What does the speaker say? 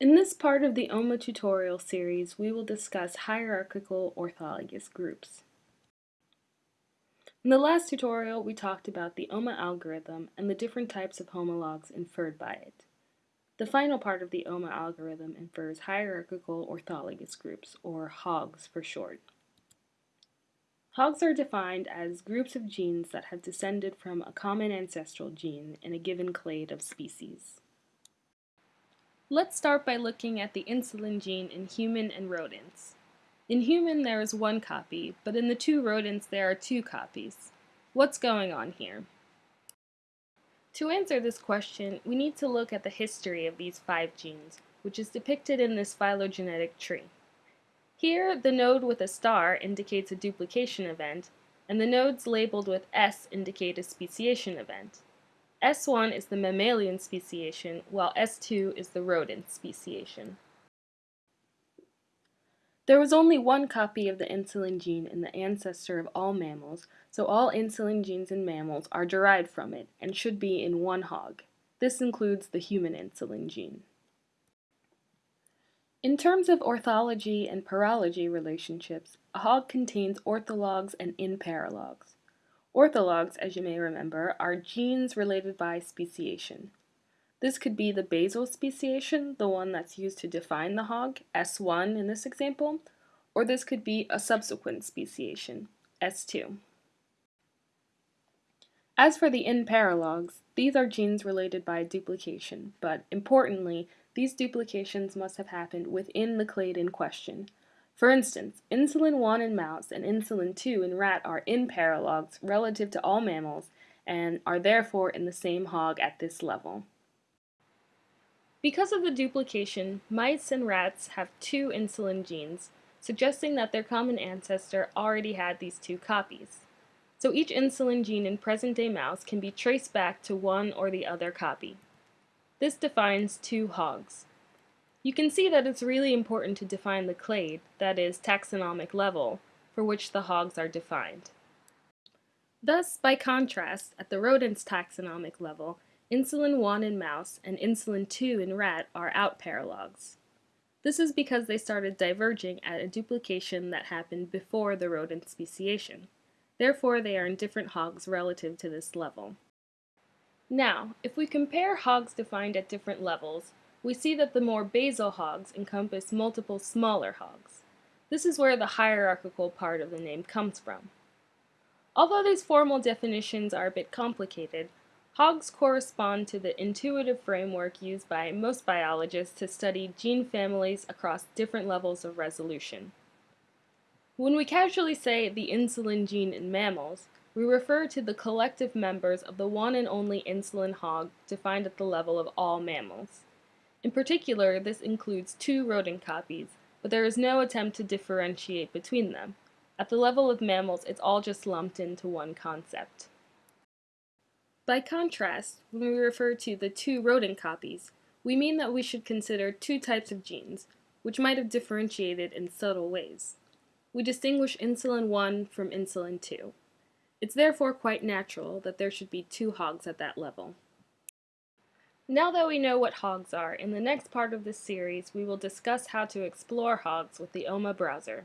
In this part of the OMA tutorial series, we will discuss hierarchical orthologous groups. In the last tutorial, we talked about the OMA algorithm and the different types of homologs inferred by it. The final part of the OMA algorithm infers hierarchical orthologous groups, or HOGs for short. HOGs are defined as groups of genes that have descended from a common ancestral gene in a given clade of species. Let's start by looking at the insulin gene in human and rodents. In human there is one copy, but in the two rodents there are two copies. What's going on here? To answer this question, we need to look at the history of these five genes, which is depicted in this phylogenetic tree. Here, the node with a star indicates a duplication event, and the nodes labeled with S indicate a speciation event. S1 is the mammalian speciation, while S2 is the rodent speciation. There was only one copy of the insulin gene in the ancestor of all mammals, so all insulin genes in mammals are derived from it and should be in one hog. This includes the human insulin gene. In terms of orthology and paralogy relationships, a hog contains orthologs and inparalogs. Orthologs, as you may remember, are genes related by speciation. This could be the basal speciation, the one that's used to define the hog, S1 in this example, or this could be a subsequent speciation, S2. As for the inparalogs, these are genes related by duplication, but importantly, these duplications must have happened within the clade in question, for instance, insulin 1 in mouse and insulin 2 in rat are inparalogs relative to all mammals and are therefore in the same hog at this level. Because of the duplication, mice and rats have two insulin genes, suggesting that their common ancestor already had these two copies. So each insulin gene in present-day mouse can be traced back to one or the other copy. This defines two hogs. You can see that it's really important to define the clade, that is, taxonomic level, for which the hogs are defined. Thus, by contrast, at the rodent's taxonomic level, insulin 1 in mouse and insulin 2 in rat are outparalogs. This is because they started diverging at a duplication that happened before the rodent speciation. Therefore, they are in different hogs relative to this level. Now, if we compare hogs defined at different levels, we see that the more basal hogs encompass multiple smaller hogs. This is where the hierarchical part of the name comes from. Although these formal definitions are a bit complicated, hogs correspond to the intuitive framework used by most biologists to study gene families across different levels of resolution. When we casually say the insulin gene in mammals, we refer to the collective members of the one and only insulin hog defined at the level of all mammals. In particular, this includes two rodent copies, but there is no attempt to differentiate between them. At the level of mammals, it's all just lumped into one concept. By contrast, when we refer to the two rodent copies, we mean that we should consider two types of genes, which might have differentiated in subtle ways. We distinguish insulin 1 from insulin 2. It's therefore quite natural that there should be two hogs at that level. Now that we know what hogs are, in the next part of this series we will discuss how to explore hogs with the OMA browser.